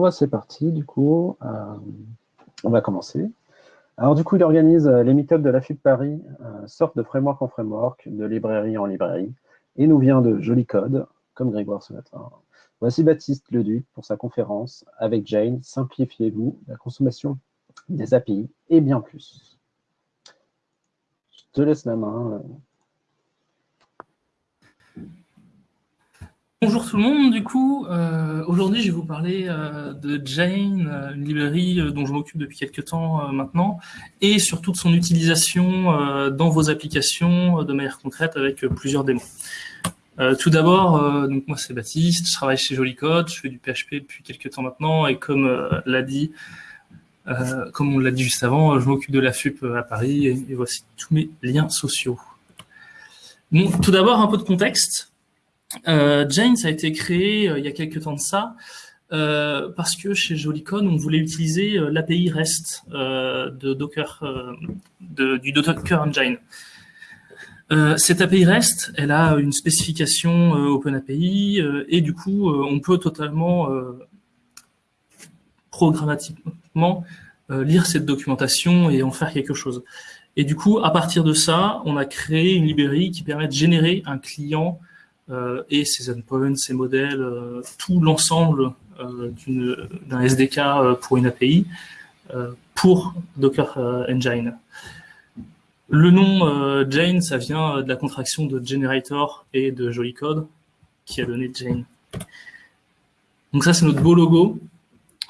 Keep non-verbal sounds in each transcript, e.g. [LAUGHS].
Bah, c'est parti, du coup, euh, on va commencer. Alors, du coup, il organise euh, les meet-ups de la FUP Paris, euh, sorte de framework en framework, de librairie en librairie, et nous vient de Joli Code, comme Grégoire ce matin. Voici Baptiste Leduc pour sa conférence avec Jane, Simplifiez-vous la consommation des API et bien plus. Je te laisse la main. Bonjour tout le monde, du coup, euh, aujourd'hui je vais vous parler euh, de Jane, euh, une librairie dont je m'occupe depuis quelques temps maintenant, et surtout de son utilisation dans vos applications de manière concrète avec plusieurs démos. tout d'abord, donc moi c'est Baptiste, je travaille chez Joli Code, je fais du PHP depuis quelques temps maintenant, et comme l'a dit, comme on l'a dit juste avant, je m'occupe de la FUP à Paris, et, voici tous mes liens sociaux. Tout d'abord un peu de contexte. Euh, Jane, ça a été créé euh, il y a quelques temps de ça, euh, parce que chez Jolicon, on voulait utiliser l'API REST de Docker, du Docker Engine. cette API REST, elle a une spécification OpenAPI et du coup, on peut totalement programmatiquement lire cette documentation et en faire quelque chose. Et du coup, à partir de ça, on a créé une librairie qui permet de générer un client euh, et ses endpoints, ses modèles, euh, tout l'ensemble euh, d'un SDK pour une API pour Docker Engine. Le nom Jane, ça vient de la contraction de Generator et de Jolly Code qui a donné Jane. Donc ça, c'est notre beau logo.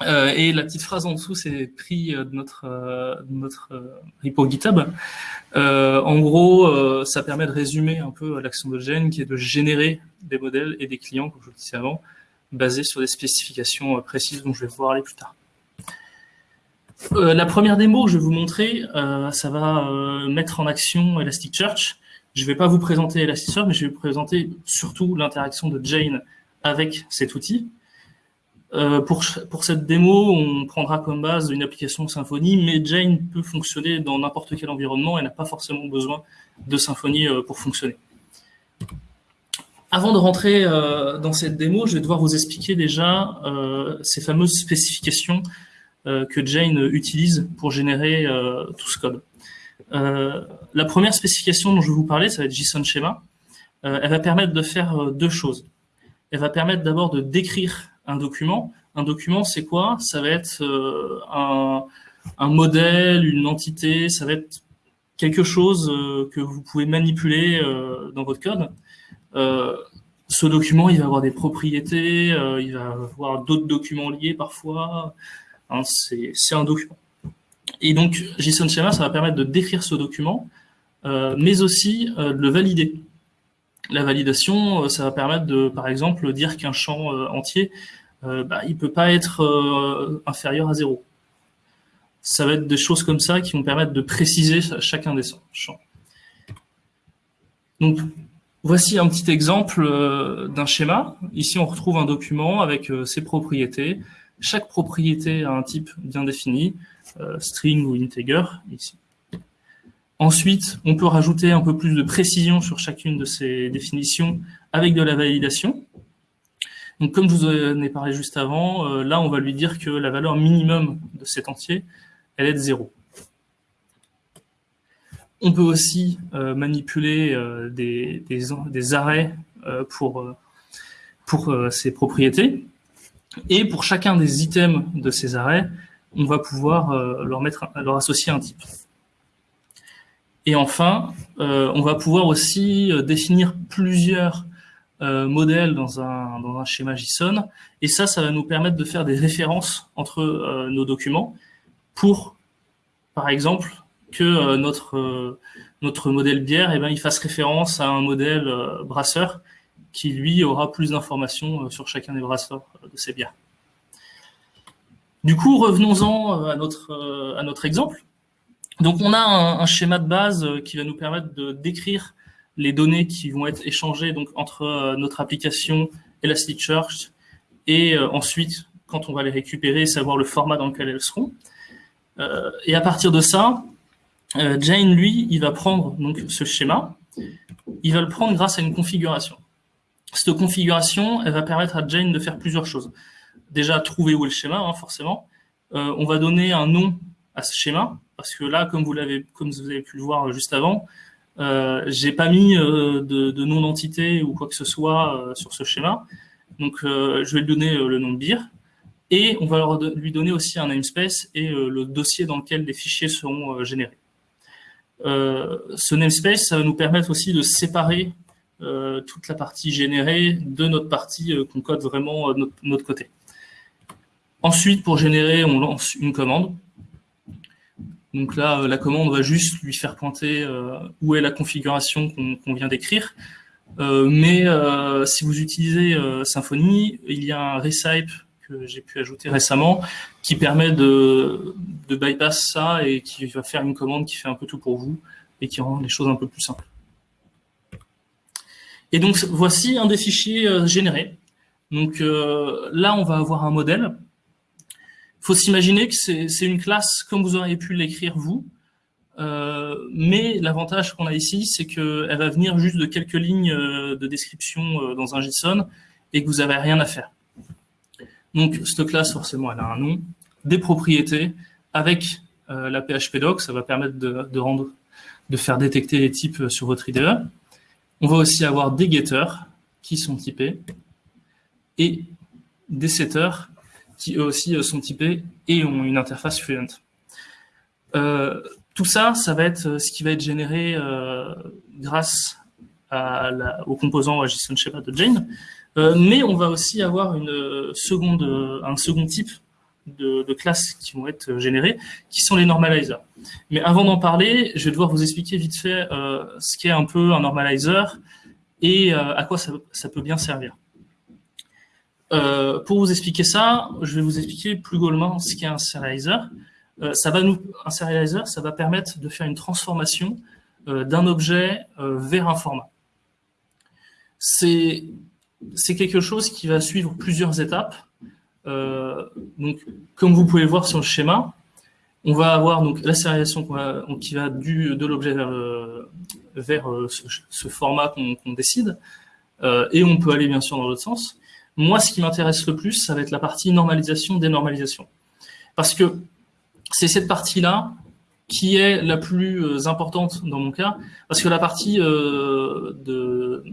Euh, et la petite phrase en dessous, c'est pris de notre, de notre repo GitHub. Euh, en gros, euh, ça permet de résumer un peu l'action de Gen, qui est de générer des modèles et des clients, comme je vous le disais avant, basés sur des spécifications euh, précises dont je vais pouvoir aller plus tard. la première démo que je vais vous montrer, ça va mettre en action Elasticsearch. Je ne vais pas vous présenter Elasticsearch, mais je vais vous présenter surtout l'interaction de Jane avec cet outil. Euh, pour, cette démo, on prendra comme base une application Symfony, mais Jane peut fonctionner dans n'importe quel environnement et n'a pas forcément besoin de Symfony euh, pour fonctionner. Avant de rentrer euh, dans cette démo, je vais devoir vous expliquer déjà ces fameuses spécifications que Jane utilise pour générer tout ce code. la première spécification dont je vais vous parler, ça va être JSON Schema. elle va permettre de faire deux choses. Elle va permettre d'abord de décrire un document. Un document, c'est quoi? Ça va être euh, un, modèle, une entité, ça va être quelque chose euh, que vous pouvez manipuler euh, dans votre code. ce document, il va avoir des propriétés, il va avoir d'autres documents liés parfois. Hein, c'est un document. Et donc, JSON Schema, ça va permettre de décrire ce document, mais aussi de le valider. La validation, ça va permettre de, par exemple, dire qu'un champ entier euh, bah, il ne peut pas être euh, inférieur à zéro. Ça va être des choses comme ça qui vont permettre de préciser chacun des champs. Donc, voici un petit exemple euh, d'un schéma. Ici, on retrouve un document avec ses propriétés. Chaque propriété a un type bien défini, string ou integer, ici. Ensuite, on peut rajouter un peu plus de précision sur chacune de ces définitions avec de la validation. Donc, comme je vous en ai parlé juste avant, euh, là, on va lui dire que la valeur minimum de cet entier, elle est de 0. On peut aussi euh, manipuler euh, des, arrêts pour, pour ces propriétés. Et pour chacun des items de ces arrêts, on va pouvoir leur, mettre, leur associer un type. Et enfin, on va pouvoir aussi définir plusieurs euh, modèle dans un, schéma JSON. Et ça, ça va nous permettre de faire des références entre euh, nos documents pour, par exemple, que euh, notre, modèle bière, eh ben, il fasse référence à un modèle brasseur qui, lui, aura plus d'informations sur chacun des brasseurs de ces bières. Du coup, revenons-en à notre, à notre exemple. Donc, on a un, schéma de base qui va nous permettre de décrire les données qui vont être échangées donc, entre euh, notre application Elasticsearch et euh, ensuite, quand on va les récupérer, savoir le format dans lequel elles seront. Euh, et à partir de ça, Jane, lui, il va prendre donc, ce schéma, il va le prendre grâce à une configuration. Cette configuration, elle va permettre à Jane de faire plusieurs choses. déjà trouver où est le schéma, hein, forcément. on va donner un nom à ce schéma, parce que là, comme vous, comme vous avez pu le voir juste avant, euh, j'ai pas mis de, de, nom d'entité ou quoi que ce soit sur ce schéma. Donc, je vais lui donner le nom de BIR. Et on va lui donner aussi un namespace et le dossier dans lequel les fichiers seront générés. ce namespace, va nous permettre aussi de séparer euh, toute la partie générée de notre partie euh, qu'on code vraiment de notre, côté. Ensuite, pour générer, on lance une commande. Donc là, euh, la commande va juste lui faire pointer où est la configuration qu'on vient d'écrire. mais si vous utilisez Symfony, il y a un recipe que j'ai pu ajouter récemment qui permet de, bypass ça et qui va faire une commande qui fait un peu tout pour vous et qui rend les choses un peu plus simples. Et donc, voici un des fichiers euh, générés. Donc euh, là, on va avoir un modèle. Faut s'imaginer que c'est une classe comme vous auriez pu l'écrire vous, euh, mais l'avantage qu'on a ici, c'est qu'elle va venir juste de quelques lignes de description dans un JSON et que vous n'avez rien à faire. Donc, cette classe, forcément, elle a un nom, des propriétés, avec la PHP ça va permettre de, de, rendre, de faire détecter les types sur votre IDE. On va aussi avoir des getters qui sont typés et des setters qui eux aussi euh, sont typés et ont une interface Fluent. Euh, tout ça, ça va être euh, ce qui va être généré grâce à au composant JSON Sheba de Jane, mais on va aussi avoir un second type de, classes qui vont être générées, qui sont les normalizers. Mais avant d'en parler, je vais devoir vous expliquer vite fait ce qu'est un peu un normalizer et à quoi ça, peut bien servir. Euh, pour vous expliquer ça, je vais vous expliquer plus globalement ce qu'est un serializer. ça va nous, un serializer, ça va permettre de faire une transformation d'un objet vers un format. C'est quelque chose qui va suivre plusieurs étapes. Euh, donc, comme vous pouvez voir sur le schéma, on va avoir donc la sérialisation qui va du, de l'objet vers, euh, ce, format qu'on décide, euh, et on peut aller bien sûr dans l'autre sens. Moi, ce qui m'intéresse le plus, ça va être la partie normalisation, dénormalisation. Parce que c'est cette partie-là qui est la plus importante dans mon cas, parce que la partie de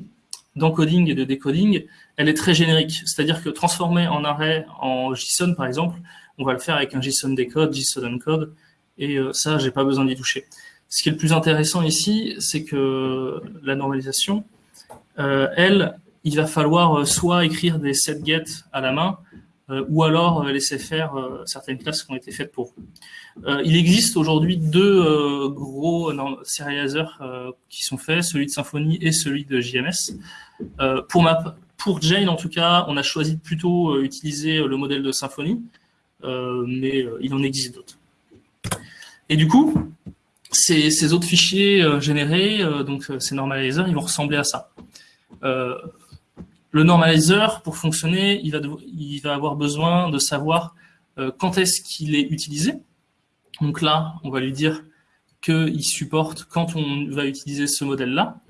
d'encoding et de decoding, elle est très générique. C'est-à-dire que transformer en array en JSON, par exemple, on va le faire avec un JSON decode, JSON encode, et euh, ça, j'ai pas besoin d'y toucher. Ce qui est le plus intéressant ici, c'est que la normalisation, euh, elle, il va falloir euh, soit écrire des set-get à la main, ou alors laisser faire certaines classes qui ont été faites pour il existe aujourd'hui deux gros serializers qui sont faits, celui de Symfony et celui de JMS. pour ma pour Jane, en tout cas, on a choisi de plutôt euh, utiliser euh, le modèle de Symfony, euh, mais il en existe d'autres. Et du coup, ces, autres fichiers générés, donc ces normalizers, ils vont ressembler à ça. Le normalizer, pour fonctionner, il va, avoir besoin de savoir quand est-ce qu'il est utilisé. Donc là, on va lui dire qu'il supporte quand on va utiliser ce modèle-là.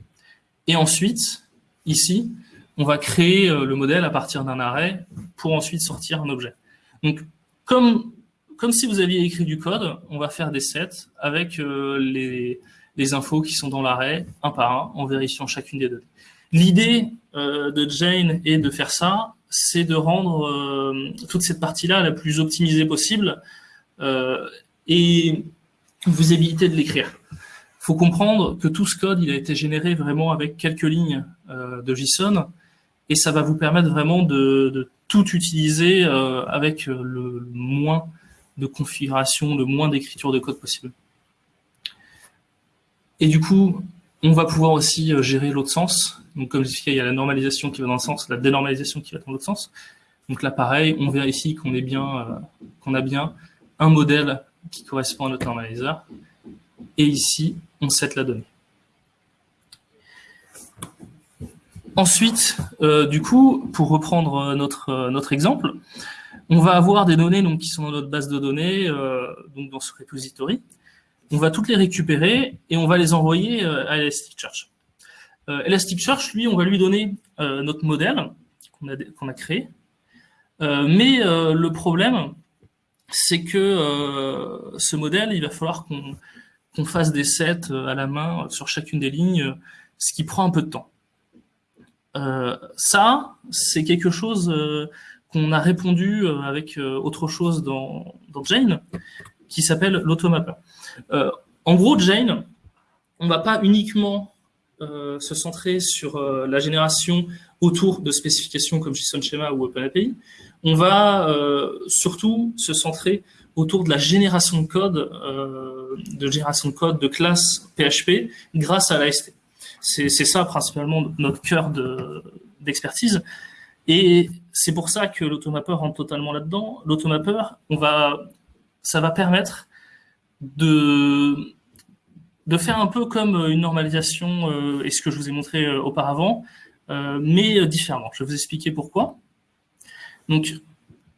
Et ensuite, ici, on va créer euh, le modèle à partir d'un arrêt pour ensuite sortir un objet. Donc, comme, comme si vous aviez écrit du code, on va faire des sets avec euh, les, les infos qui sont dans l'arrêt, un par un, en vérifiant chacune des données. L'idée euh, de Jane est de faire ça, c'est de rendre toute cette partie-là la plus optimisée possible et vous éviter de l'écrire. Il faut comprendre que tout ce code, il a été généré vraiment avec quelques lignes de JSON, et ça va vous permettre vraiment de, tout utiliser euh, avec euh, le moins de configuration, le moins d'écriture de code possible. Et du coup, on va pouvoir aussi euh, gérer l'autre sens. Donc, comme je disais, il y a la normalisation qui va dans le sens, la dénormalisation qui va dans l'autre sens. Donc là, pareil, on vérifie qu'on bien, qu'on a bien un modèle qui correspond à notre normaliseur. Et ici, on set la donnée. Ensuite, euh, du coup, pour reprendre euh, notre, euh, notre exemple, on va avoir des données donc, qui sont dans notre base de données, donc dans ce repository. On va toutes les récupérer et on va les envoyer à Elasticsearch. Elasticsearch, lui, on va lui donner notre modèle qu'on a, créé. mais le problème, c'est que ce modèle, il va falloir qu'on fasse des sets à la main sur chacune des lignes, ce qui prend un peu de temps. ça, c'est quelque chose qu'on a répondu avec autre chose dans Jane, qui s'appelle l'automapper. en gros, Jane, on ne va pas uniquement euh, se centrer sur euh, la génération autour de spécifications comme JSON Schema ou OpenAPI. On va euh, surtout se centrer autour de la génération de code, de génération de code de classe PHP grâce à l'AST. C'est ça principalement notre cœur d'expertise. et c'est pour ça que l'automapper rentre totalement là-dedans. L'automapper, on va, ça va permettre de faire un peu comme euh, une normalisation euh, et ce que je vous ai montré euh, auparavant, mais différemment. Je vais vous expliquer pourquoi. Donc,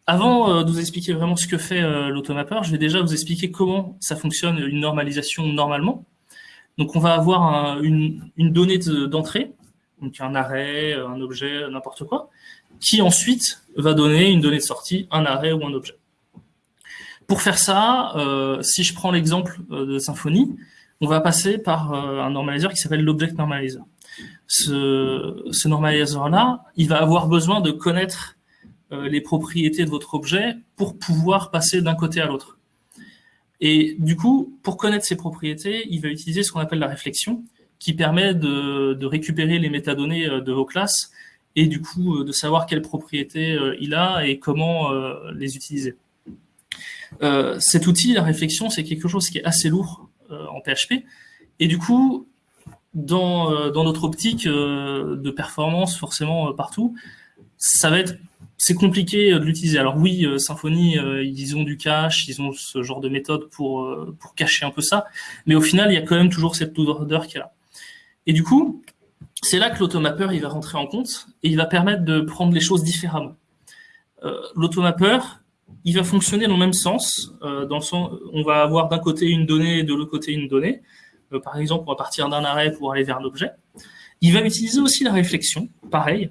avant de vous expliquer vraiment ce que fait l'automapper, je vais déjà vous expliquer comment ça fonctionne une normalisation normalement. Donc, on va avoir une, une, donnée d'entrée, donc un arrêt, un objet, n'importe quoi, qui ensuite va donner une donnée de sortie, un arrêt ou un objet. Pour faire ça, si je prends l'exemple de Symfony, on va passer par euh, un normalizer qui s'appelle l'object normalizer. Ce, ce normalizer-là, il va avoir besoin de connaître euh, les propriétés de votre objet pour pouvoir passer d'un côté à l'autre. Et du coup, pour connaître ces propriétés, il va utiliser ce qu'on appelle la réflexion, qui permet de, récupérer les métadonnées euh, de vos classes et du coup de savoir quelles propriétés il a et comment les utiliser. Cet outil, la réflexion, c'est quelque chose qui est assez lourd euh, en PHP. Et du coup, dans, euh, notre optique euh, de performance, forcément partout, ça va être c'est compliqué de l'utiliser. Alors oui, Symfony, ils ont du cache, ils ont ce genre de méthode pour, cacher un peu ça, mais au final, il y a quand même toujours cette loader qui est là. Et du coup, c'est là que l'automapper il va rentrer en compte et il va permettre de prendre les choses différemment. Euh, l'automapper, il va fonctionner dans le même sens, euh, dans on va avoir d'un côté une donnée et de l'autre côté une donnée. Euh, par exemple, on va partir d'un arrêt pour aller vers un objet. Il va utiliser aussi la réflexion, pareil,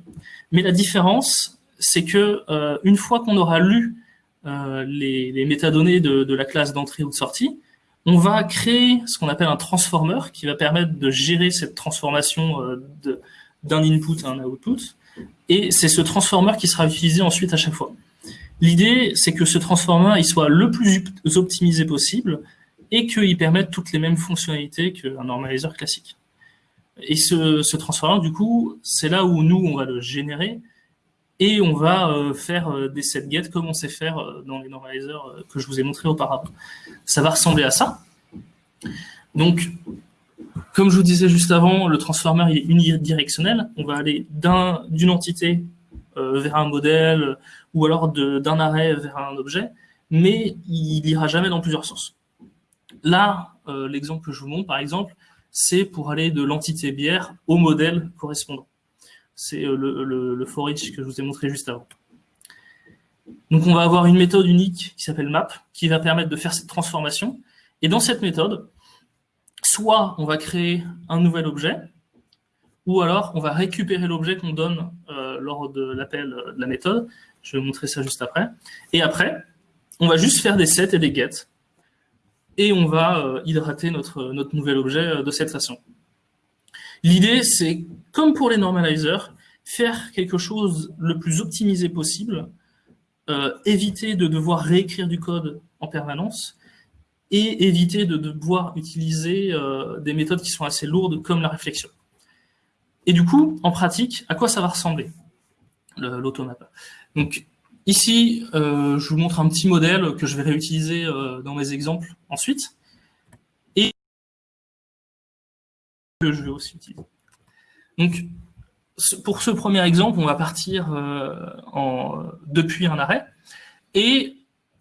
mais la différence, c'est que euh, une fois qu'on aura lu les, métadonnées de, la classe d'entrée ou de sortie, on va créer ce qu'on appelle un transformer qui va permettre de gérer cette transformation d'un input à un output. Et c'est ce transformer qui sera utilisé ensuite à chaque fois. L'idée, c'est que ce transformer il soit le plus optimisé possible et qu'il permette toutes les mêmes fonctionnalités qu'un normalizer classique. Et ce, transformer, du coup, c'est là où nous, on va le générer et on va euh, faire euh, des set get comme on sait faire euh, dans les normalizers que je vous ai montré auparavant. Ça va ressembler à ça. Donc, comme je vous disais juste avant, le transformer est unidirectionnel. On va aller d'une entité vers un modèle ou alors d'un arrêt vers un objet, mais il ira jamais dans plusieurs sens. Là, euh, l'exemple que je vous montre, par exemple, c'est pour aller de l'entité bière au modèle correspondant. C'est euh, le, le, for each que je vous ai montré juste avant. Donc on va avoir une méthode unique qui s'appelle map, qui va permettre de faire cette transformation. Et dans cette méthode, soit on va créer un nouvel objet, ou alors on va récupérer l'objet qu'on donne euh, lors de l'appel de la méthode, je vais vous montrer ça juste après. Et après, on va juste faire des sets et des get. Et on va euh, hydrater notre, notre nouvel objet euh, de cette façon. L'idée, c'est, comme pour les normalizers, faire quelque chose le plus optimisé possible, euh, éviter de devoir réécrire du code en permanence, et éviter de devoir utiliser des méthodes qui sont assez lourdes, comme la réflexion. Et du coup, en pratique, à quoi ça va ressembler, l'automapper donc ici, euh, je vous montre un petit modèle que je vais réutiliser euh, dans mes exemples ensuite. Et que je vais aussi utiliser. Donc, pour ce premier exemple, on va partir euh, depuis un arrêt. Et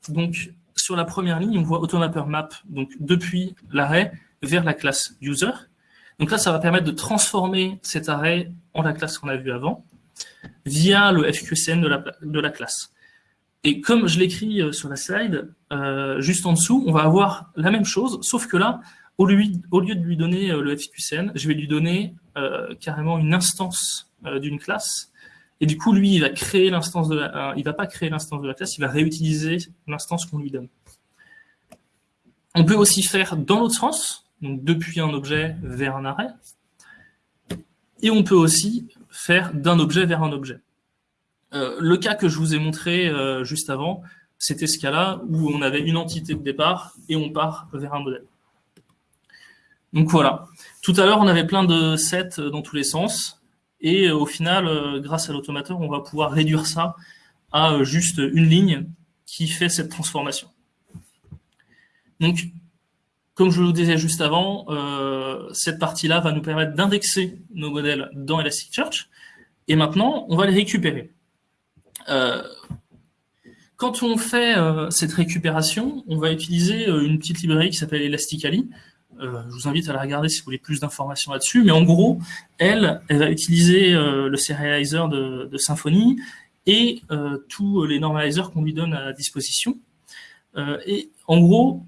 donc, sur la première ligne, on voit automapper map, donc depuis l'arrêt vers la classe user. Donc là, ça va permettre de transformer cet arrêt en la classe qu'on a vue avant via le FQCN de la, classe. Et comme je l'écris euh, sur la slide, euh, juste en dessous, on va avoir la même chose, sauf que là, au lieu, de lui donner euh, le FQCN, je vais lui donner carrément une instance d'une classe Et du coup, lui, il va créer l'instance de la, va pas créer l'instance de la classe, il va réutiliser l'instance qu'on lui donne. On peut aussi faire dans l'autre sens, donc depuis un objet vers un arrêt. Et on peut aussi faire d'un objet vers un objet. Euh, le cas que je vous ai montré euh, juste avant, c'était ce cas-là où on avait une entité de départ et on part vers un modèle. Donc voilà. Tout à l'heure, on avait plein de sets dans tous les sens. Et euh, au final, grâce à l'automateur, on va pouvoir réduire ça à juste une ligne qui fait cette transformation. Donc, comme je vous disais juste avant, cette partie-là va nous permettre d'indexer nos modèles dans Elasticsearch. Et maintenant, on va les récupérer. quand on fait cette récupération, on va utiliser une petite librairie qui s'appelle Elastically, euh, je vous invite à la regarder si vous voulez plus d'informations là-dessus. Mais en gros, elle, elle va utiliser euh, le serializer de, de Symfony et euh, tous les normalizers qu'on lui donne à disposition. et en gros,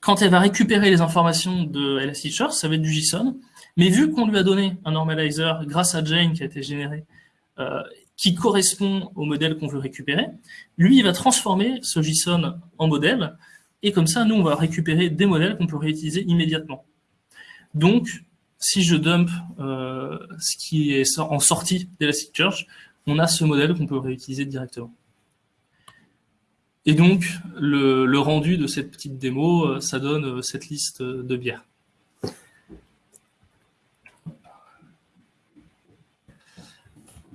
quand elle va récupérer les informations de Elasticsearch, ça va être du JSON. Mais vu qu'on lui a donné un normalizer grâce à Jane qui a été généré, qui correspond au modèle qu'on veut récupérer, lui, il va transformer ce JSON en modèle et comme ça, nous, on va récupérer des modèles qu'on peut réutiliser immédiatement. Donc, si je dump euh, ce qui est en sortie d'Elasticsearch, on a ce modèle qu'on peut réutiliser directement. Et donc, le, rendu de cette petite démo, euh, ça donne euh, cette liste de bières.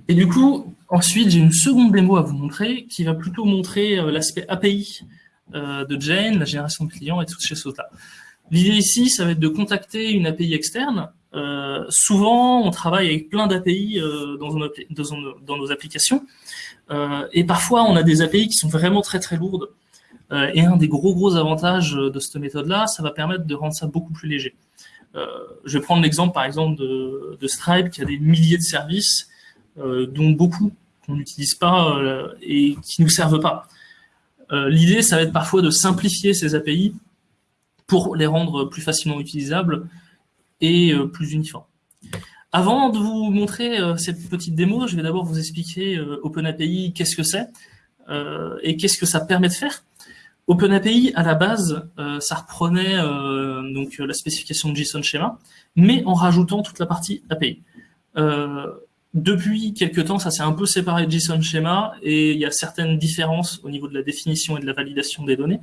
Et du coup, ensuite, j'ai une seconde démo à vous montrer qui va plutôt montrer l'aspect API euh, de Jane, la génération de clients et tout chez Sota. L'idée ici, ça va être de contacter une API externe. Euh, souvent, on travaille avec plein d'API euh, dans, nos applications. et parfois, on a des API qui sont vraiment très très lourdes. et un des gros gros avantages de cette méthode-là, ça va permettre de rendre ça beaucoup plus léger. je vais prendre l'exemple par exemple de, de, Stripe qui a des milliers de services, dont beaucoup qu'on n'utilise pas et qui ne nous servent pas. Euh, l'idée, ça va être parfois de simplifier ces API pour les rendre plus facilement utilisables et euh, plus uniformes. Avant de vous montrer euh, cette petite démo, je vais d'abord vous expliquer OpenAPI, qu'est-ce que c'est et qu'est-ce que ça permet de faire. OpenAPI, à la base, ça reprenait donc la spécification de JSON Schema, mais en rajoutant toute la partie API. Depuis quelques temps, ça s'est un peu séparé de JSON Schema et il y a certaines différences au niveau de la définition et de la validation des données.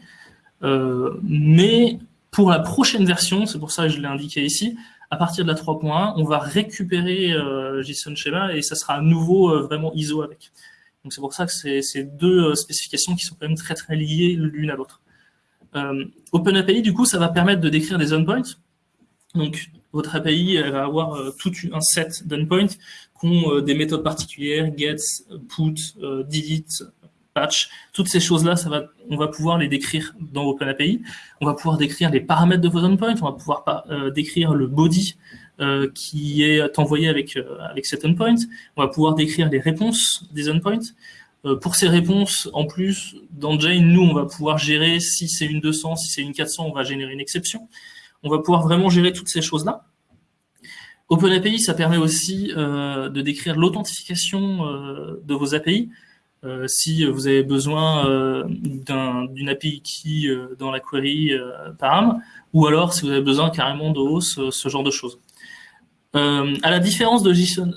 Euh, mais pour la prochaine version, c'est pour ça que je l'ai indiqué ici, à partir de la 3.1, on va récupérer euh, JSON Schema et ça sera à nouveau euh, vraiment ISO avec. Donc c'est pour ça que c'est deux spécifications qui sont quand même très très liées l'une à l'autre. OpenAPI, du coup, ça va permettre de décrire des endpoints. Donc votre API elle va avoir tout un set d'endpoints euh, des méthodes particulières, get, put, euh, delete, patch, toutes ces choses-là, on va pouvoir les décrire dans OpenAPI. On va pouvoir décrire les paramètres de vos endpoints, on va pouvoir euh, décrire le body qui est envoyé avec, avec cet endpoint. On va pouvoir décrire les réponses des endpoints. pour ces réponses, en plus, dans Jane, nous, on va pouvoir gérer si c'est une 200, si c'est une 400, on va générer une exception. On va pouvoir vraiment gérer toutes ces choses-là. OpenAPI, ça permet aussi euh, de décrire l'authentification euh, de vos API. Euh, si vous avez besoin d'une API key dans la query param, ou alors si vous avez besoin carrément de hausse, ce genre de choses. à la différence de JSON,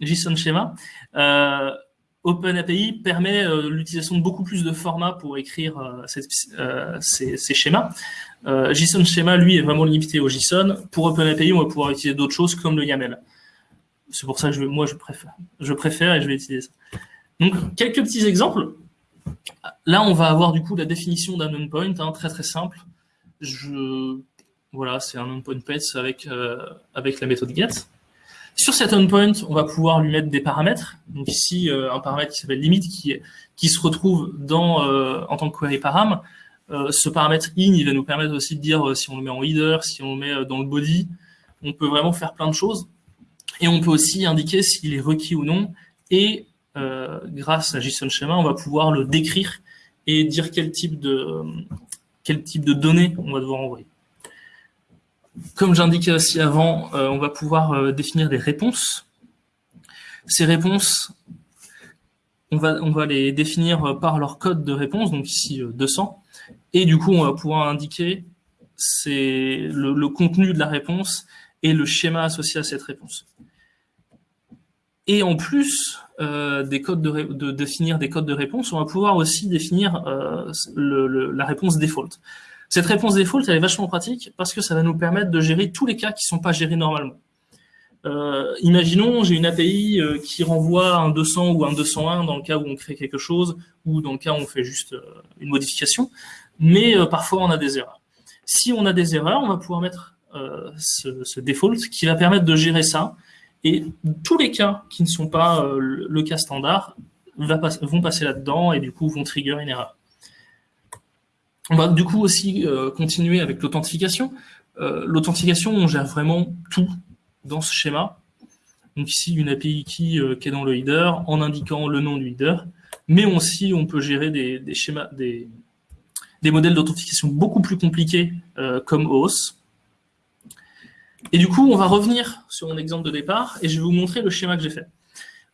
JSON, Schema, OpenAPI permet l'utilisation de beaucoup plus de formats pour écrire ces, ces, schémas. Euh, JSON Schema, lui, est vraiment limité au JSON. Pour OpenAPI, on va pouvoir utiliser d'autres choses comme le YAML. C'est pour ça que moi, je préfère. Et je vais utiliser ça. Donc, quelques petits exemples. Là, on va avoir du coup la définition d'un endpoint, hein, très très simple. Voilà, c'est un endpoint pets avec, euh, avec la méthode get. Sur cet endpoint, on va pouvoir lui mettre des paramètres. Donc ici, euh, un paramètre qui s'appelle limit, qui, qui se retrouve dans, euh, en tant que query param. Ce paramètre in, il va nous permettre aussi de dire si on le met en header, si on le met dans le body. On peut vraiment faire plein de choses. Et on peut aussi indiquer s'il est requis ou non. Et grâce à JSON Schema, on va pouvoir le décrire et dire quel type de, quel type de données on va devoir envoyer. Comme j'indiquais aussi avant, on va pouvoir définir des réponses. Ces réponses, on va, les définir par leur code de réponse, donc ici 200. Et du coup, on va pouvoir indiquer le contenu de la réponse et le schéma associé à cette réponse. Et en plus euh, des codes de, définir des codes de réponse, on va pouvoir aussi définir euh, la réponse default. Cette réponse default, elle est vachement pratique parce que ça va nous permettre de gérer tous les cas qui ne sont pas gérés normalement. Euh, imaginons, j'ai une API qui renvoie un 200 ou un 201 dans le cas où on crée quelque chose ou dans le cas où on fait juste une modification, mais parfois on a des erreurs. Si on a des erreurs, on va pouvoir mettre ce, ce, default qui va permettre de gérer ça et tous les cas qui ne sont pas euh, le cas standard vont passer là-dedans et du coup vont trigger une erreur. On va du coup aussi euh, continuer avec l'authentification. Euh, l'authentification, on gère vraiment tout dans ce schéma. Donc ici, une API qui, qui est dans le header en indiquant le nom du header. Mais aussi, on peut gérer des, schémas, des, des modèles d'authentification beaucoup plus compliqués comme OAuth et du coup, on va revenir sur mon exemple de départ et je vais vous montrer le schéma que j'ai fait.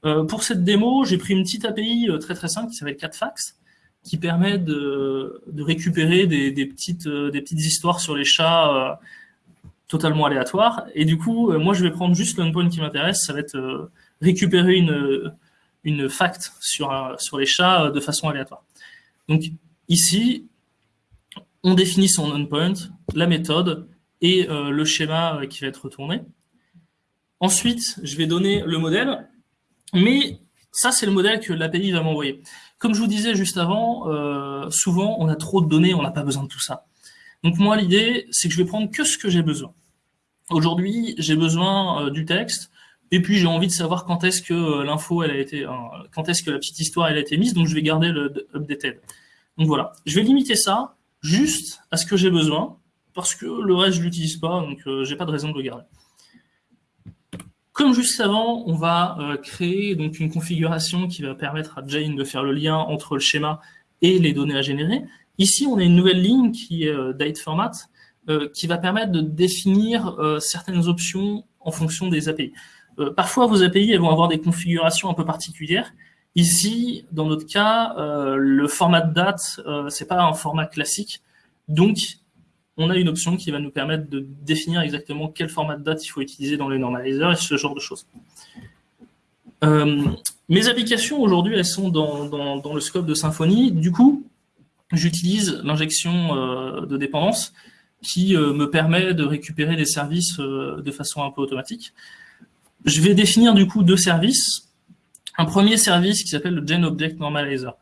Euh, pour cette démo, j'ai pris une petite API euh, très très simple qui s'appelle CatFax, qui permet de, récupérer des, petites, euh, des petites histoires sur les chats totalement aléatoires. Et du coup, moi, je vais prendre juste l'endpoint qui m'intéresse, ça va être récupérer une, une fact sur, sur les chats de façon aléatoire. Donc ici, on définit son endpoint, la méthode, et euh, le schéma euh, qui va être retourné. Ensuite, je vais donner le modèle, mais ça, c'est le modèle que l'API va m'envoyer. Comme je vous disais juste avant, euh, souvent, on a trop de données, on n'a pas besoin de tout ça. Donc moi, l'idée, c'est que je vais prendre que ce que j'ai besoin. Aujourd'hui, j'ai besoin du texte, et puis j'ai envie de savoir quand est-ce que l'info, elle a été, quand est-ce que la petite histoire, elle a été mise, donc je vais garder le updated. Donc voilà, je vais limiter ça juste à ce que j'ai besoin, parce que le reste, je ne l'utilise pas, donc je euh, j'ai pas de raison de le garder. Comme juste avant, on va euh, créer donc une configuration qui va permettre à Jane de faire le lien entre le schéma et les données à générer. Ici, on a une nouvelle ligne qui est euh, date format, qui va permettre de définir certaines options en fonction des API. parfois, vos API vont avoir des configurations un peu particulières. Ici, dans notre cas, le format de date, c'est pas un format classique. Donc, on a une option qui va nous permettre de définir exactement quel format de date il faut utiliser dans les normalizers et ce genre de choses. Euh, mes applications aujourd'hui, elles sont dans, le scope de Symfony. Du coup, j'utilise l'injection euh, de dépendance qui euh, me permet de récupérer des services de façon un peu automatique. Je vais définir du coup deux services. Un premier service qui s'appelle le GenObject Normalizer. Euh,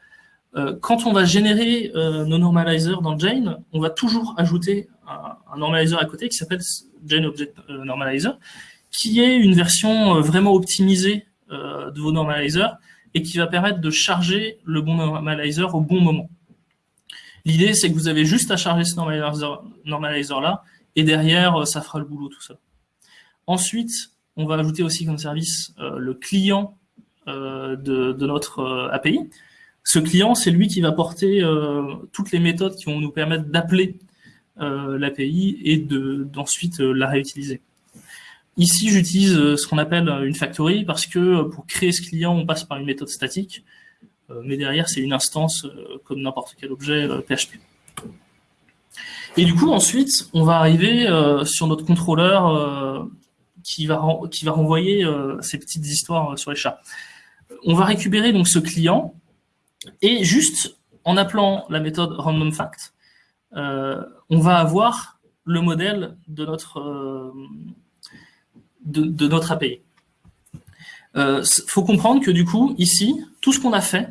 quand on va générer euh, nos normalizers dans Jane, on va toujours ajouter un, normalizer à côté qui s'appelle Jane Object euh, Normalizer, qui est une version vraiment optimisée de vos normalizers et qui va permettre de charger le bon normalizer au bon moment. L'idée, c'est que vous avez juste à charger ce normalizer-là, et derrière, ça fera le boulot tout seul. Ensuite, on va ajouter aussi comme service le client de, notre API, ce client, c'est lui qui va porter euh, toutes les méthodes qui vont nous permettre d'appeler euh, l'API et d'ensuite euh, la réutiliser. Ici, j'utilise ce qu'on appelle une factory parce que pour créer ce client, on passe par une méthode statique, mais derrière, c'est une instance comme n'importe quel objet PHP. Et du coup, ensuite, on va arriver sur notre contrôleur qui, va qui va renvoyer ces petites histoires sur les chats. On va récupérer donc ce client et juste en appelant la méthode randomFact, euh, on va avoir le modèle de notre, euh, de, notre API. Il euh, faut comprendre que du coup, ici, tout ce qu'on a fait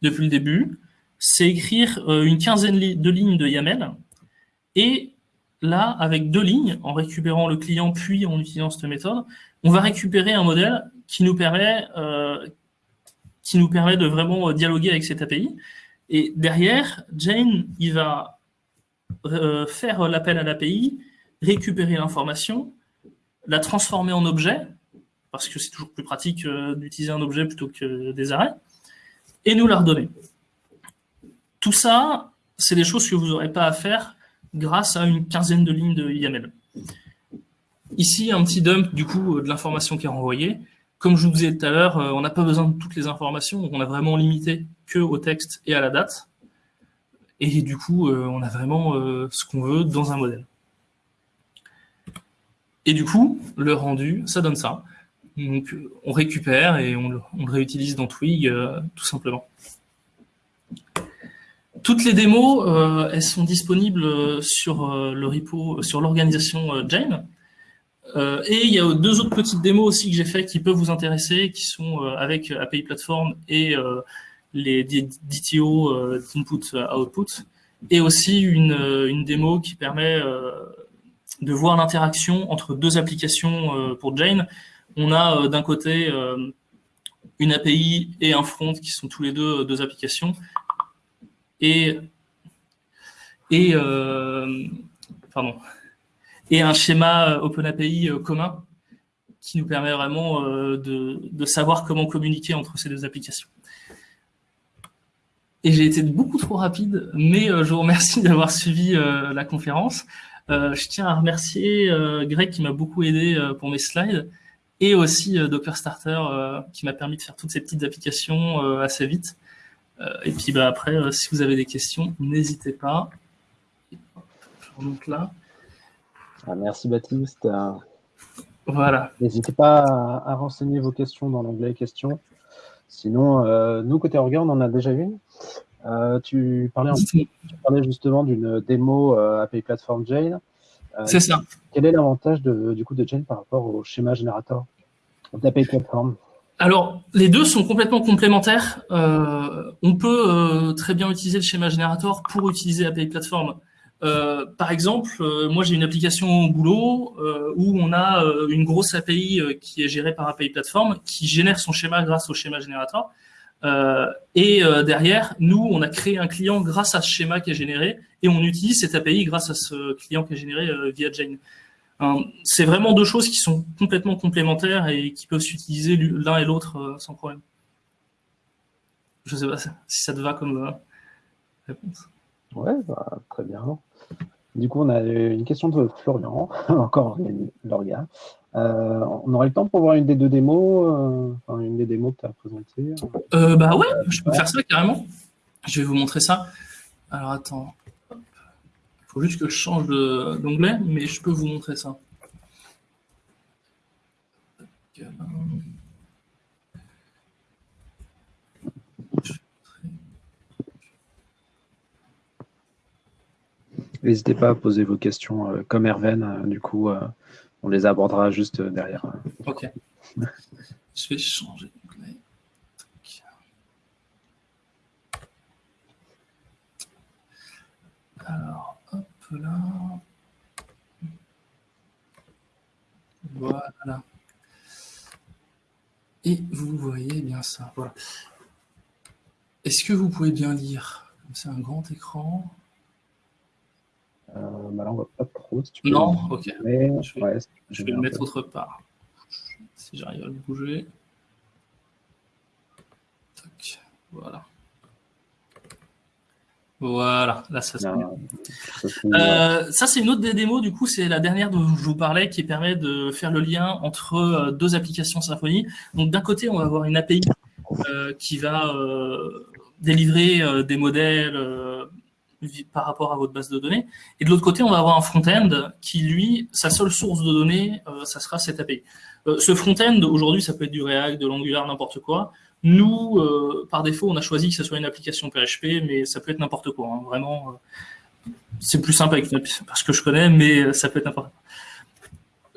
depuis le début, c'est écrire une quinzaine de lignes de YAML. Et là, avec deux lignes, en récupérant le client puis en utilisant cette méthode, on va récupérer un modèle qui nous permet, qui nous permet de vraiment euh, dialoguer avec cette API. Et derrière, Jane, il va euh, faire l'appel à l'API, récupérer l'information, la transformer en objet, parce que c'est toujours plus pratique euh, d'utiliser un objet plutôt que des arrêts, et nous la redonner. Tout ça, c'est des choses que vous n'aurez pas à faire grâce à une quinzaine de lignes de YAML. Ici, un petit dump du coup de l'information qui est renvoyée. Comme je vous disais tout à l'heure, on n'a pas besoin de toutes les informations, on a vraiment limité que au texte et à la date. Et du coup, on a vraiment ce qu'on veut dans un modèle. Et du coup, le rendu, ça donne ça. Donc, on récupère et on le, réutilise dans Twig, tout simplement. Toutes les démos, euh, elles sont disponibles sur euh, le repo, sur l'organisation euh, et il y a deux autres petites démos aussi que j'ai fait qui peuvent vous intéresser, qui sont avec API Platform et les DTO input-output, et aussi une, démo qui permet de voir l'interaction entre deux applications pour Jane. On a d'un côté une API et un front qui sont tous les deux deux applications. Et, et, euh, pardon, et un schéma OpenAPI euh, commun qui nous permet vraiment euh, de, savoir comment communiquer entre ces deux applications. Et j'ai été beaucoup trop rapide, mais je vous remercie [LAUGHS] d'avoir suivi la conférence. je tiens à remercier Greg qui m'a beaucoup aidé pour mes slides et aussi Docker Starter qui m'a permis de faire toutes ces petites applications assez vite. Euh, et puis bah, après, euh, si vous avez des questions, n'hésitez pas. Je remonte là. Ah, merci Baptiste. Voilà. N'hésitez pas à, renseigner vos questions dans l'onglet questions. Sinon, euh, nous, côté Orga, on en a déjà une. tu, parlais tu, parlais justement d'une démo API Platform Jane. C'est ça. Quel est l'avantage du coup de Jane par rapport au schéma générateur d'API Platform? Alors, les deux sont complètement complémentaires. Euh, on peut euh, très bien utiliser le schéma générateur pour utiliser API Platform. Euh, par exemple, moi j'ai une application au boulot où on a une grosse API qui est gérée par API Platform qui génère son schéma grâce au schéma générateur. et derrière, nous, on a créé un client grâce à ce schéma qui est généré et on utilise cette API grâce à ce client qui est généré via Jane c'est vraiment deux choses qui sont complètement complémentaires et qui peuvent s'utiliser l'un et l'autre euh, sans problème. Je ne sais pas si ça te va comme euh, réponse. Ouais, bah, très bien. Du coup, on a une question de Florian, [LAUGHS] encore l'orga. Euh, on aurait le temps pour voir une des deux démos, une des démos que tu as présentées Bah ouais, je peux faire ça carrément. Je vais vous montrer ça. Alors attends, faut juste que je change d'onglet, mais je peux vous montrer ça. N'hésitez pas à poser vos questions euh, comme Erven, euh, du coup, euh, on les abordera juste derrière. Ok. [LAUGHS] je vais changer. Alors, là. Voilà. Et vous voyez bien ça. Voilà. Est-ce que vous pouvez bien lire C'est un grand écran? Euh, bah là, on pas trop. non, ok. je vais, je vais le mettre autre part. Si j'arrive à le bouger. Voilà. Voilà, là ça se euh, Ça c'est une autre des démos, du coup c'est la dernière dont je vous parlais qui permet de faire le lien entre euh, deux applications Symfony. Donc d'un côté on va avoir une API euh, qui va délivrer des modèles par rapport à votre base de données. Et de l'autre côté, on va avoir un front-end qui, lui, sa seule source de données, ça sera cette API. ce front-end, aujourd'hui, ça peut être du React, de l'Angular, n'importe quoi. Nous, euh, par défaut, on a choisi que ce soit une application PHP, mais ça peut être n'importe quoi. Hein. Vraiment, euh, c'est plus simple avec parce que je connais, mais ça peut être n'importe quoi.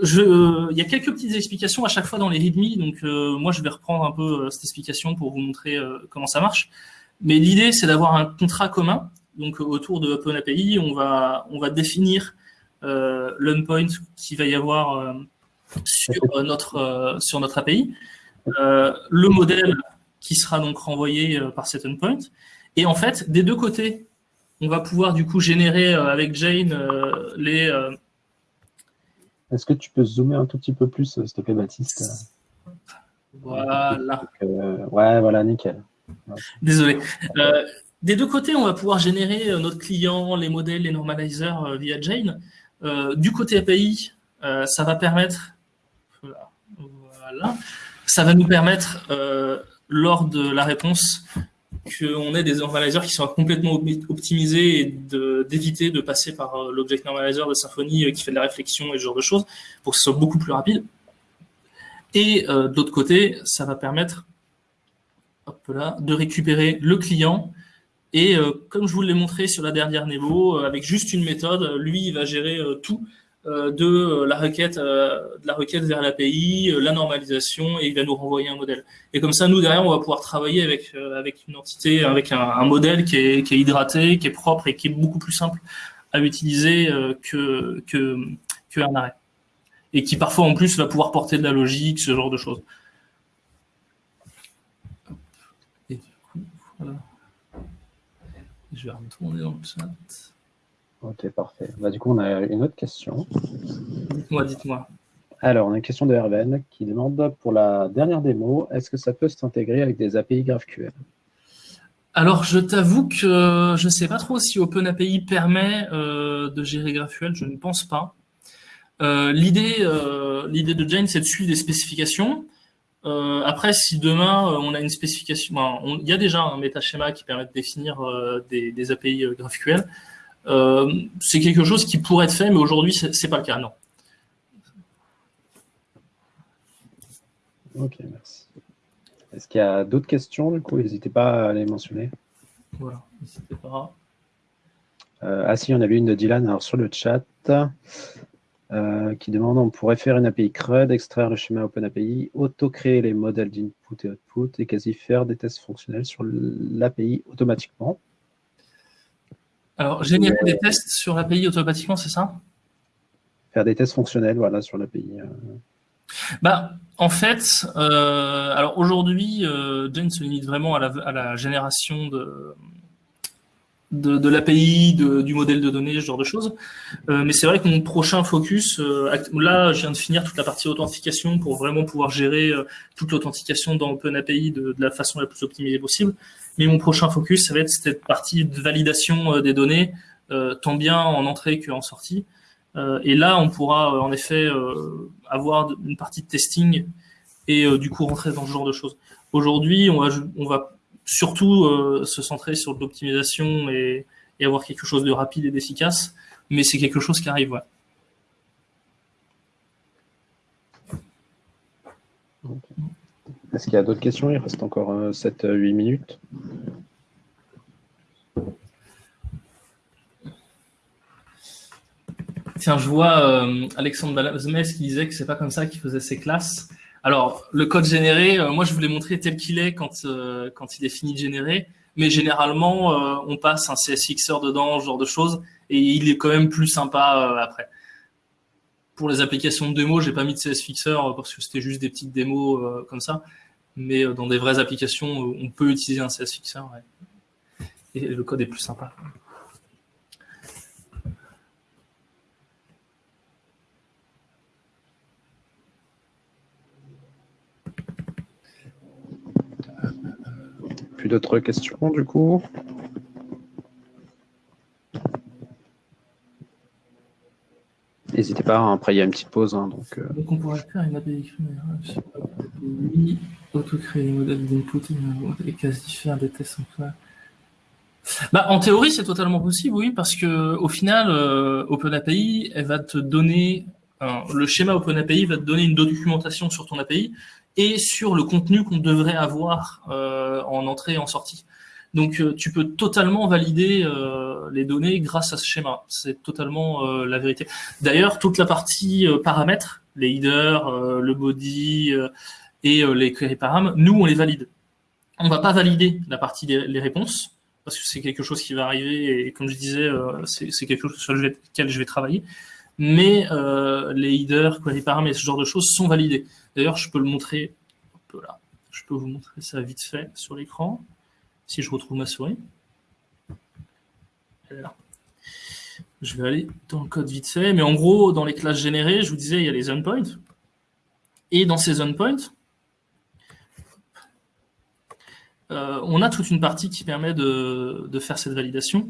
Il y a quelques petites explications à chaque fois dans les README, donc euh, moi je vais reprendre un peu cette explication pour vous montrer comment ça marche. Mais l'idée c'est d'avoir un contrat commun, donc autour de OpenAPI, on va, on va définir l'endpoint qu'il va y avoir sur notre, sur notre API, le modèle qui sera donc renvoyé euh, par cet endpoint. Et en fait, des deux côtés, on va pouvoir du coup générer euh, avec Jane euh, les... Est-ce que tu peux zoomer un tout petit peu plus, s'il te plaît, Baptiste? Voilà. ouais, voilà, nickel. Désolé. Des deux côtés, on va pouvoir générer notre client, les modèles, les normalizers via Jane. du côté API, ça va permettre voilà, Ça va nous permettre, lors de la réponse, qu'on ait des normalizers qui soient complètement optimisés et d'éviter de, passer par euh, l'object normalizer de Symfony euh, qui fait de la réflexion et ce genre de choses pour que ce soit beaucoup plus rapide. Et euh, d'autre côté, ça va permettre là, de récupérer le client et comme je vous l'ai montré sur la dernière Nebo, avec juste une méthode, lui, il va gérer tout euh, de euh, la requête, euh, de la requête vers l'API, la normalisation, et il va nous renvoyer un modèle. Et comme ça, nous, derrière, on va pouvoir travailler avec, avec une entité, avec un, modèle qui est, hydraté, qui est propre et qui est beaucoup plus simple à utiliser que, que, arrêt. Et qui parfois, en plus, va pouvoir porter de la logique, ce genre de choses. Et du coup, voilà. Je vais retourner dans le chat. Ok, parfait. Bah, du coup, on a une autre question. Dites-moi, dites-moi. Alors, on a une question de Herven qui demande pour la dernière démo, est-ce que ça peut s'intégrer avec des API GraphQL? Alors, je t'avoue que je ne sais pas trop si OpenAPI permet euh, de gérer GraphQL, je ne pense pas. Euh, euh, L'idée de Jane, c'est de suivre des spécifications. Après, si demain, on a une spécification, il y a déjà un métaschema qui permet de définir des, des, API GraphQL. Euh, c'est quelque chose qui pourrait être fait, mais aujourd'hui, ce n'est pas le cas, non. Ok, merci. Est-ce qu'il y a d'autres questions, du coup? N'hésitez pas à les mentionner. Voilà, n'hésitez pas. Euh, ah si, on a vu une de Dylan alors, sur le chat euh, qui demande on pourrait faire une API CRUD, extraire le schéma OpenAPI, auto-créer les modèles d'input et output et quasi faire des tests fonctionnels sur l'API automatiquement. Alors, générer des tests sur l'API automatiquement, c'est ça? Faire des tests fonctionnels, voilà, sur l'API. Euh. Bah, en fait, euh, alors aujourd'hui, euh, Jane se limite vraiment à la, génération de, de, l'API, du modèle de données, ce genre de choses. mais c'est vrai que mon prochain focus, là, je viens de finir toute la partie authentification pour vraiment pouvoir gérer toute l'authentification dans OpenAPI de, de la façon la plus optimisée possible. Mais mon prochain focus, ça va être cette partie de validation euh, des données, euh, tant bien en entrée qu'en sortie. Euh, et là, on pourra en effet avoir une partie de testing et du coup rentrer dans ce genre de choses. Aujourd'hui, on va, on va surtout se centrer sur l'optimisation et, et, avoir quelque chose de rapide et d'efficace, mais c'est quelque chose qui arrive, ouais. Est-ce qu'il y a d'autres questions? Il reste encore 7-8 euh, minutes. Tiens, je vois euh, Alexandre Balazmes qui disait que c'est pas comme ça qu'il faisait ses classes. Alors, le code généré, euh, moi, je voulais montrer tel qu'il est quand, quand il est fini de générer. Mais généralement, on passe un CSFixer dedans, ce genre de choses, et il est quand même plus sympa après pour les applications de démo, j'ai pas mis de CSFixer parce que c'était juste des petites démos comme ça mais euh, dans des vraies applications, euh, on peut utiliser un CS Fixer. Et le code est plus sympa. Plus d'autres questions du coup N'hésitez pas, hein, après il y a une petite pause. Hein, donc, euh. donc, on pourrait faire une API auto-créer les modèles d'input et quasi faire des tests en bah, en théorie, c'est totalement possible, oui, parce que au final, euh, OpenAPI, elle va te donner, le schéma OpenAPI va te donner une documentation sur ton API et sur le contenu qu'on devrait avoir euh, en entrée et en sortie. Donc, euh, tu peux totalement valider euh, les données grâce à ce schéma. C'est totalement la vérité. D'ailleurs, toute la partie paramètres, les headers, le body et les query param, nous, on les valide. On va pas valider la partie des réponses, parce que c'est quelque chose qui va arriver, et comme je disais, c'est quelque chose sur lequel je vais travailler. Mais les headers, query param et ce genre de choses sont validés. D'ailleurs, je peux le montrer là. Je peux vous montrer ça vite fait sur l'écran si je retrouve ma souris. Je vais aller dans le code vite fait. Mais en gros, dans les classes générées, je vous disais, il y a les endpoints. Et dans ces endpoints, euh, on a toute une partie qui permet de, faire cette validation.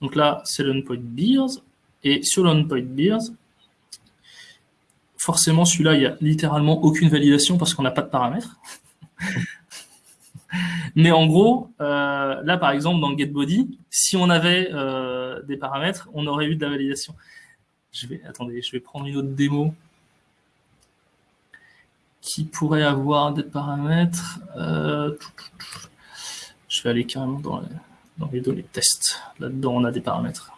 Donc là, c'est l'endpoint beers. Et sur l'endpoint beers, forcément, celui-là, il n'y a littéralement aucune validation parce qu'on n'a pas de paramètres. [LAUGHS] Mais en gros, euh, là, par exemple, dans getBody, si on avait euh, des paramètres, on aurait eu de la validation. Je vais, attendez, je vais prendre une autre démo qui pourrait avoir des paramètres. Euh, je vais aller carrément dans les, dans les données test. Là-dedans, on a des paramètres.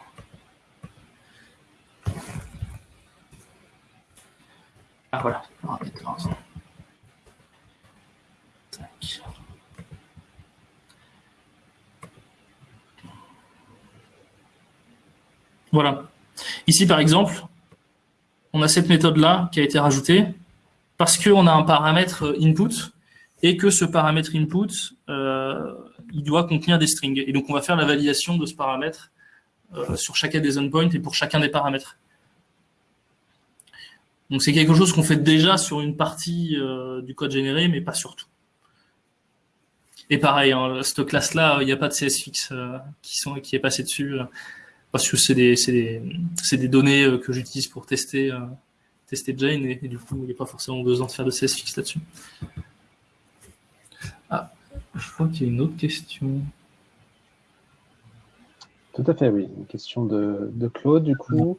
Ah voilà, Voilà. Ici, par exemple, on a cette méthode-là qui a été rajoutée parce qu'on a un paramètre input et que ce paramètre input, euh, il doit contenir des strings. Et donc, on va faire la validation de ce paramètre euh, sur chacun des endpoints et pour chacun des paramètres. Donc, c'est quelque chose qu'on fait déjà sur une partie euh, du code généré, mais pas sur tout. Et pareil, hein, cette classe-là, il n'y a pas de CSFix qui, sont, qui est passé dessus parce que c'est des, des, des, données euh, que j'utilise pour tester, euh, tester Jane, et, du coup, il n'y a pas forcément besoin de faire de CSFix là-dessus. Ah, je crois qu'il y a une autre question. Tout à fait, oui. Une question de, Claude, du coup.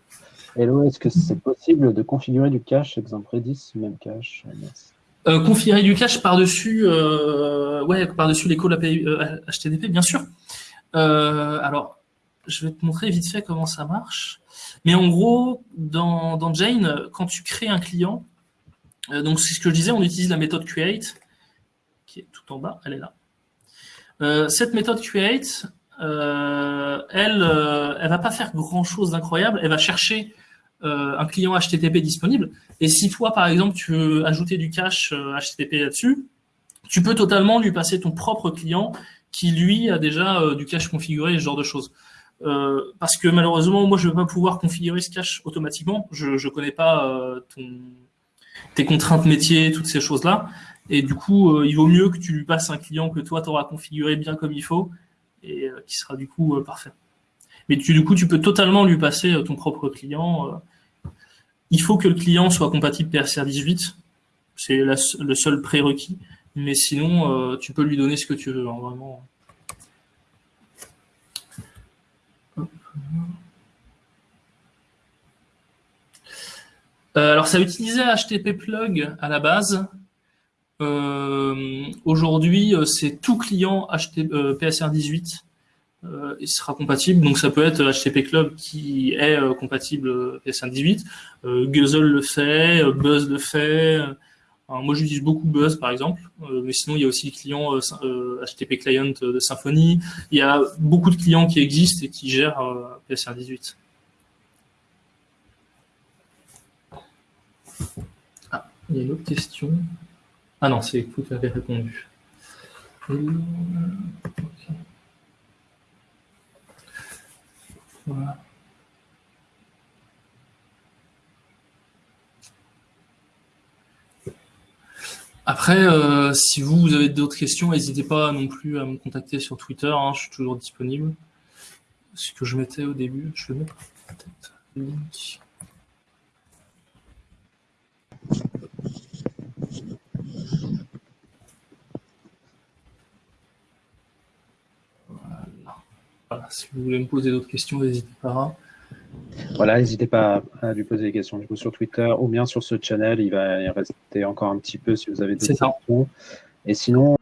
Hello, est-ce que c'est possible de configurer du cache, exemple Redis, même cache? Euh, configurer du cache par-dessus ouais, par-dessus les HTTP, bien sûr. alors, je vais te montrer vite fait comment ça marche. Mais en gros, dans, Jane, quand tu crées un client, euh, donc c'est ce que je disais, on utilise la méthode create, qui est tout en bas, elle est là. Euh, cette méthode create, euh, elle, elle va pas faire grand chose d'incroyable, elle va chercher un client HTTP disponible. Et si toi, par exemple, tu veux ajouter du cache HTTP là-dessus, tu peux totalement lui passer ton propre client qui, lui, a déjà du cache configuré, ce genre de choses. Euh, parce que malheureusement, moi, je ne vais pas pouvoir configurer ce cache automatiquement. Je ne connais pas euh, tes contraintes métiers, toutes ces choses-là. Et du coup, euh, il vaut mieux que tu lui passes un client que toi, tu auras configuré bien comme il faut et qui sera du coup parfait. Mais tu, du coup, tu peux totalement lui passer ton propre client. il faut que le client soit compatible PSR 18. C'est le seul prérequis. Mais sinon, tu peux lui donner ce que tu veux. Hein, vraiment. Euh, alors, ça utilisait HTTP plug à la base. Euh, aujourd'hui, euh, c'est tout client PSR18 il sera compatible. Donc, ça peut être HTTP Club qui est compatible PSR18. Guzzle le fait, Buzz le fait. moi, j'utilise beaucoup Buzz, par exemple. mais sinon, il y a aussi le client HTTP Client de Symfony. Il y a beaucoup de clients qui existent et qui gèrent PSR18. Ah, il y a une autre question. Ah non, c'est vous qui avez répondu. Voilà. Après, euh, si vous, vous avez d'autres questions, n'hésitez pas non plus à me contacter sur Twitter, hein, je suis toujours disponible. Ce que je mettais au début, je le mets peut-être link. Voilà. Si vous voulez me poser d'autres questions, n'hésitez pas. Voilà, n'hésitez pas à lui poser des questions du coup, sur Twitter ou bien sur ce channel. Il va y rester encore un petit peu si vous avez des questions. Et sinon,